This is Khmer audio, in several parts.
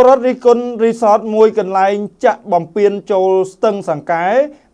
ពលរដ្ឋរិះគន់រីសតមួយកន្លែងចាក់បំពេញចូលស្ទឹងសង្កែ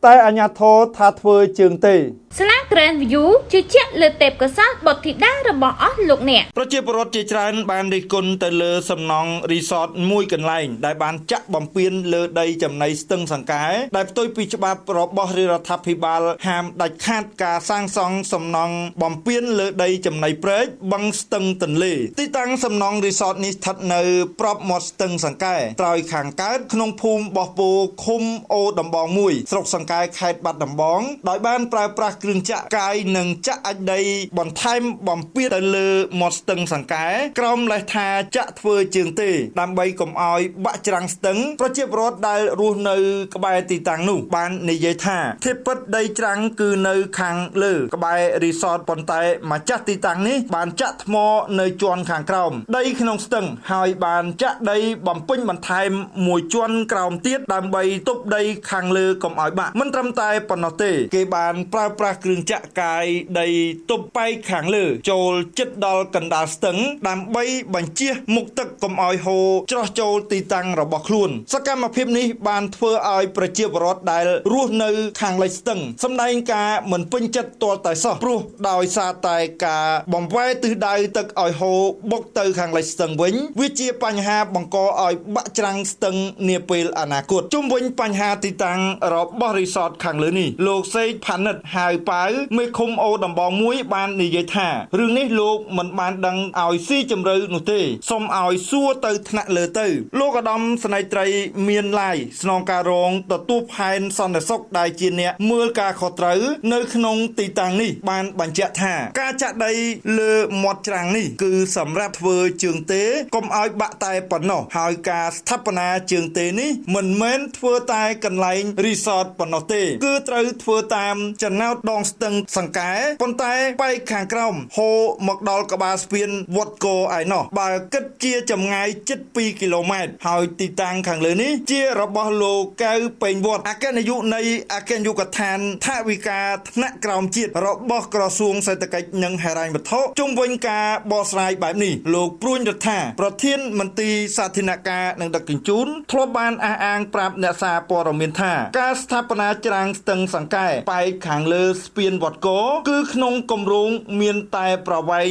តែអាជ្ញាធរថាធ្វើជើងទេស្លា Grand View ជឿជាក់លើទេពកោសល្យបុត្រធីតារបស់អស់លោកអ្នកប្រជាពលរដ្ឋជាច្រើនបានរិះគន់ទៅលើសំណង់រីសតមួយកន្លែង ដែលបានចាក់បំពេញលើដីចំណីស្ទឹងសង្កែដែលផ្ទុយពីច្បាប់របស់រាជរដ្ឋាភិបាលហាមដាច់ខាតការសាងសង់សំណង់បំពេញលើដីចំណីព្រែកបឹងស្ទឹងទន្លេទីតាំងសំណង់រីសតនេះស្ថិតនៅប្របមាត់ស្ទឹងសង្កែត្រើយខាងកើតក្នុងភូមិបោះពោឃុំអូដំបង1ស្រុកសង្កែខេត្តបាត់ដំបងដោយបានប្រើប្រាស់គ្រឿងចាក់កាយនិងចាក់អាចដីបន្ថែមបំពេញទៅលើមាត់ស្ទឹងសង្កែក្រោមលេសថាចាក់ធ្វើជើងទេ ដើម្បីកុំឲ្យបាក់ច្រាំងស្ទឹងប្រជាពលរដ្ឋដែលរស់នៅក្បែរទីតាំងនោះបាននិយាយថាធៀបពិតដីច្រាំងគឺនៅខាងលើ ក្បែររីសតប៉ុន្តែម្ចាស់ទីតាំងនេះបានចាក់ថ្មនៅជាន់ខាងក្រោមដីក្នុងស្ទឹងហើយបានចាក់ដីបំពេញបន្ថែមមួយជាន់ក្រោមទៀតដើម្បីទប់ដីខាងលើកុំឲ្យបាក់មិនត្រឹមតែប៉ុណ្ណោះទេ គេបានប្រើប្រាស់គ្រឿងចាក់កាយដីទប់បែកខាងលើ ចូលចិត្តដល់កណ្ដាលស្ទឹង ដើម្បីបញ្ជះមុខទឹកកុំឲ្យហូរច្រោះចូលទីតាំងរបស់ខ្លួន សកម្មភាពនេះបានធ្វើឲ្យប្រជាពលរដ្ឋដែលរស់នៅខាងលិចស្ទឹងសម្ដែងការមិនពេញចិត្តទាល់តែសោះព្រោះដោយសារតែការបំវែទិសដៅទឹកឲ្យហូរបុកទៅខាងលិចស្ទឹងវិញវាជាបញ្ហាបង្កឲ្យបាក់ច្រាំងស្ទឹងនាពេលអនាគតជុំវិញបញ្ហាទីតាំងរបស់រីសតខាងលើនេះលោកសេកផានិតហៅប៉ាវមេឃុំអូដំបងមួយបាននិយាយថារឿងនេះលោកមិនបានដឹងឲ្យស៊ីជម្រៅនោះទេសូមឲ្យសួរទៅថ្នាក់លើទៅ លោកឧត្តមស្នេហ៍ត្រីមានឡាយស្នងការរងទទួលផែនសន្តិសុខដែលជាអ្នកមើលការខុសត្រូវនៅក្នុងទីតាំងនេះបានបញ្ជាក់ថាការចាក់ដីលើមាត់ច្រាំងនេះគឺសម្រាប់ធ្វើជើងទេកុំឲ្យបាក់តែប៉ុណ្ណោះហើយការស្ថាបនាជើងទេនេះមិនមែនធ្វើតែកន្លែងរីសតប៉ុណ្ណោះទេ គឺត្រូវធ្វើតាមចំណោតដងស្ទឹងសង្កែប៉ុន្តែបែកខាងក្រោមហូរមកដល់ក្បាលស្ពានវត្តគោឯណោះបើគិតជាចម្ងាយជិត2គីឡូម៉ែត្រហើយទីតាំងខាងលើនេះជារបស់លោកកៅពេញវត្តអគ្គនាយកនៃអគ្គនាយកដ្ឋានថាវិការថ្នាក់ក្រោមជាតិរបស់ក្រសួងសេដ្ឋកិច្ចនិងហិរញ្ញវត្ថុជុំវិញការបកស្រាយបែបនេះលោកព្រួញរដ្ឋាប្រធានមន្ត្រីសាធារណការនិងដឹកជញ្ជូនធ្លាប់បានអះអាងប្រាប់អ្នកសារព័ត៌មានថាការស្ថាបនាច្រាំងស្ទឹងសង្កែបែកខាងលើស្ពានវត្តគោគឺក្នុងគម្រោងមានតែប្រវែង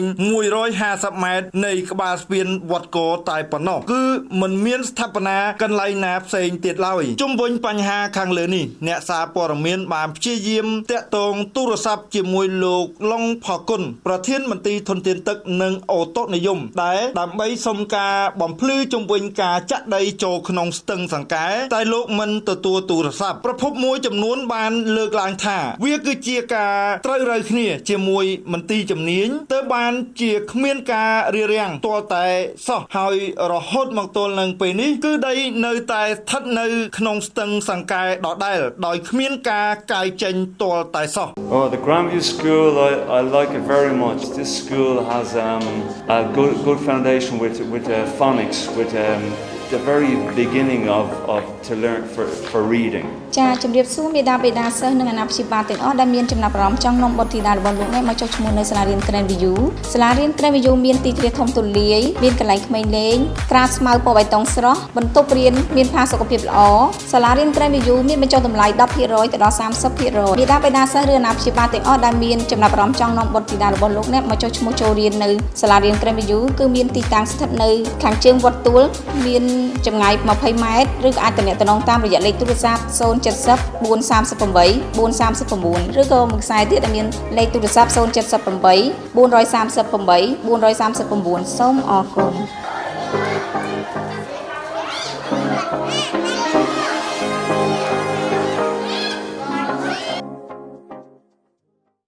150ម៉ែត្រនៃក្បាលស្ពានវត្តគោតែប៉ុណ្ណោះគឺមិនមានស្ថាបនាកន្លែងណាផ្សេងទៀតឡើយជុំវិញបញ្ហាខាងលើនេះអ្នកសារព័ត៌មានបានព្យាយាមតាក់ទងទូរស័ព្ទជាមួយលោកឡុងផគុណប្រធានមន្ត្រីធនធានទឹកនិងអូតូនិយមដែលដើម្បីសុំការបំភ្លឺជុំវិញការចាក់ដីចូលក្នុងស្ទឹងសង្កែតែលោកមិនទទួលទូរស័ព្ទប្រភពមួយចំនួនបានលើកឡើងថា វាគឺជាការត្រូវរើគ្នាជាមួយមន្ទីរជំនាញទើបបានជាគ្មានការរារាំងទាល់តែសោះហើយរហូតមកទល់នឹងពេលនេះគឺដីនៅតែស្ថិតនៅក្នុងស្ទឹងសង្កែដដែលដោយគ្មានការកាយចេញទាល់តែសោះ Oh the Grandview School I I like it very much this school has um a good good foundation with with uh, phonics with um the very beginning of of to learn for for reading ចាជំរាបសួរមេដាបេដាសិស្សនិងអាណាព្យាបាលទាំងអស់ដែលមានចំណាប់អារម្មណ៍ចង់នាំបុត្រធីតារបស់លោកអ្នកមកចុះឈ្មោះនៅសាលារៀន Grand View សាលារៀន Grand View មានទីធ្លាធំទូលាយមានកន្លែងក្មេងលេងក្រាលស្មៅពណ៌បៃតងស្រស់បន្ទប់រៀនមានផាសុកភាពល្អសាលារៀន Grand View មានបញ្ចុះតម្លៃ10%ទៅដល់30%មេដាបេដាសិស្សឬអាណាព្យាបាលទាំងអស់ដែលមានចំណាប់អារម្មណ៍ចង់នាំបុត្រធីតារបស់លោកអ្នកមកចុះឈ្មោះចូលរៀននៅសាលារៀន Grand View គឺមានទីតាំងស្ថិតនៅខាងជើងវត្តទួលមានចម្ងាយ20ម៉ែត្រឬក៏អាចទំនាក់ទំនងតាមរយៈលេខទូរស័ព្ទ070 438 439ឬក៏មួយខ្សែទៀតដែលមានលេខទូរស័ព្ទ078 438 439សូមអរគុណ